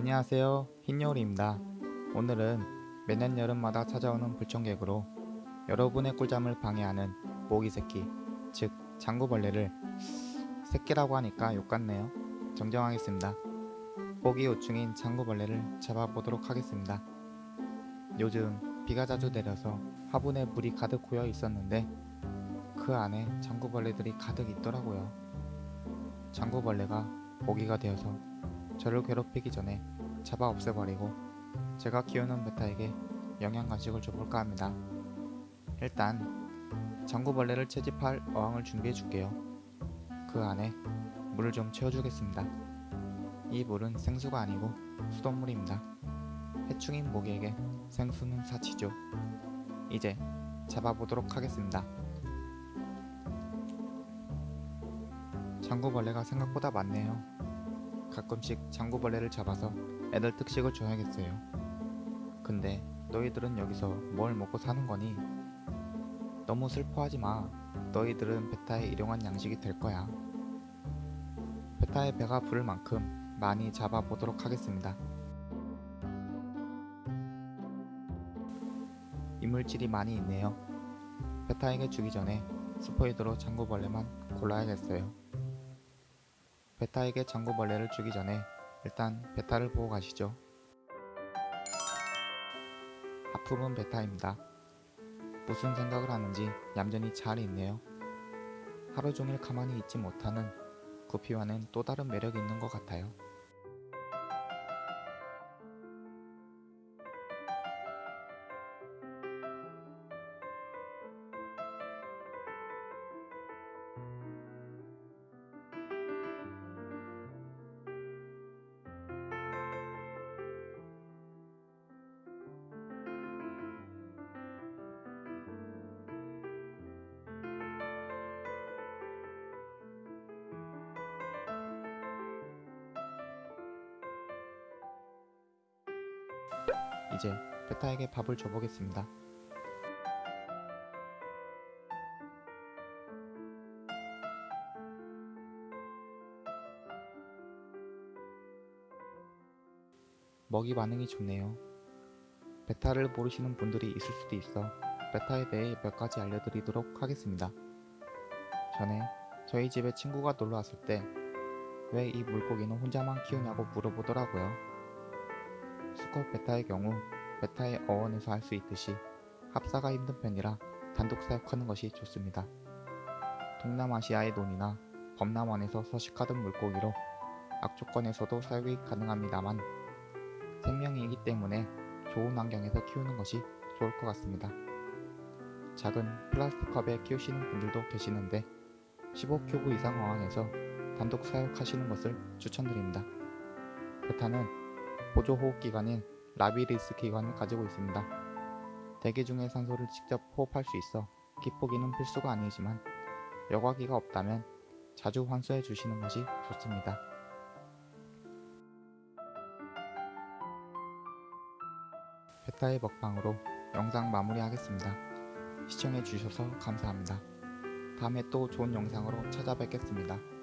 안녕하세요. 흰여울입니다. 오늘은 매년 여름마다 찾아오는 불청객으로 여러분의 꿀잠을 방해하는 모기새끼 즉 장구벌레를 새끼라고 하니까 욕 같네요. 정정하겠습니다. 모기 요충인 장구벌레를 잡아보도록 하겠습니다. 요즘 비가 자주 내려서 화분에 물이 가득 고여 있었는데 그 안에 장구벌레들이 가득 있더라고요. 장구벌레가 모기가 되어서 저를 괴롭히기 전에 잡아 없애버리고 제가 키우는 베타에게 영양 간식을 줘볼까 합니다. 일단 장구벌레를 채집할 어항을 준비해 줄게요. 그 안에 물을 좀 채워주겠습니다. 이 물은 생수가 아니고 수돗물입니다. 해충인 모기에게 생수는 사치죠. 이제 잡아보도록 하겠습니다. 장구벌레가 생각보다 많네요. 가끔씩 장구벌레를 잡아서 애들 특식을 줘야겠어요. 근데 너희들은 여기서 뭘 먹고 사는 거니? 너무 슬퍼하지 마. 너희들은 베타의 일용한 양식이 될 거야. 베타의 배가 부를 만큼 많이 잡아보도록 하겠습니다. 이물질이 많이 있네요. 베타에게 주기 전에 스포이드로 장구벌레만 골라야겠어요. 베타에게 장구벌레를 주기 전에 일단 베타를 보고 가시죠. 하품은 베타입니다. 무슨 생각을 하는지 얌전히 잘 있네요. 하루 종일 가만히 있지 못하는 구피와는 또 다른 매력이 있는 것 같아요. 이제 베타에게 밥을 줘보겠습니다. 먹이 반응이 좋네요. 베타를 모르시는 분들이 있을 수도 있어 베타에 대해 몇 가지 알려드리도록 하겠습니다. 전에 저희 집에 친구가 놀러 왔을 때 왜 이 물고기는 혼자만 키우냐고 물어보더라고요. 수컷 베타의 경우 베타의 어원에서 할수 있듯이 합사가 힘든 편이라 단독 사육하는 것이 좋습니다. 동남아시아의 논이나 범람원에서 서식하던 물고기로 악조건에서도 사육이 가능합니다만 생명이기 때문에 좋은 환경에서 키우는 것이 좋을 것 같습니다. 작은 플라스틱 컵에 키우시는 분들도 계시는데 15큐브 이상 어항에서 단독 사육하시는 것을 추천드립니다. 베타는 보조 호흡 기관인 라비리스 기관을 가지고 있습니다. 대기 중의 산소를 직접 호흡할 수 있어 기포기는 필수가 아니지만 여과기가 없다면 자주 환수해 주시는 것이 좋습니다. 베타의 먹방으로 영상 마무리하겠습니다. 시청해 주셔서 감사합니다. 다음에 또 좋은 영상으로 찾아뵙겠습니다.